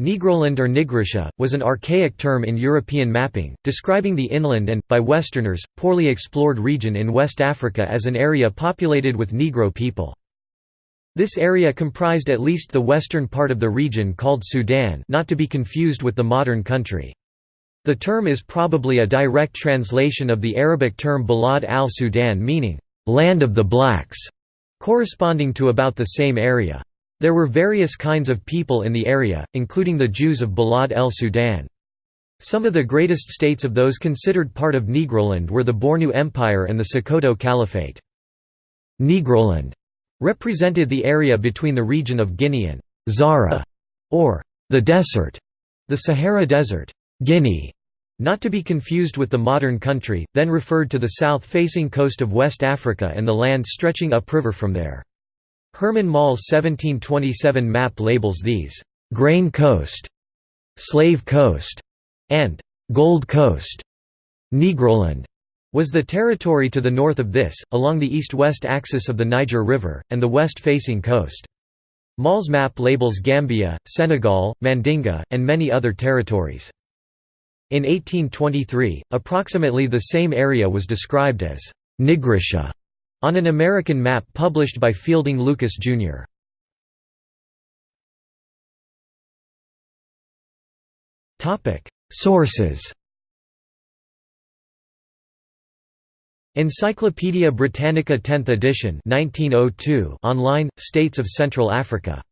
Negroland or Nigritia, was an archaic term in European mapping, describing the inland and, by Westerners, poorly explored region in West Africa as an area populated with Negro people. This area comprised at least the western part of the region called Sudan not to be confused with the modern country. The term is probably a direct translation of the Arabic term Balad al-Sudan meaning, "...land of the blacks", corresponding to about the same area. There were various kinds of people in the area, including the Jews of Balad el Sudan. Some of the greatest states of those considered part of Negroland were the Bornu Empire and the Sokoto Caliphate. Negroland represented the area between the region of Guinea and Zara, or the desert, the Sahara Desert, Guinea, not to be confused with the modern country, then referred to the south-facing coast of West Africa and the land stretching upriver from there. Herman Moll's 1727 map labels these, "'Grain Coast", "'Slave Coast", and "'Gold Coast". Negroland was the territory to the north of this, along the east-west axis of the Niger River, and the west-facing coast. Mall's map labels Gambia, Senegal, Mandinga, and many other territories. In 1823, approximately the same area was described as Nigritia on an American map published by Fielding Lucas, Jr. Sources Encyclopædia Britannica 10th edition 1902 online, States of Central Africa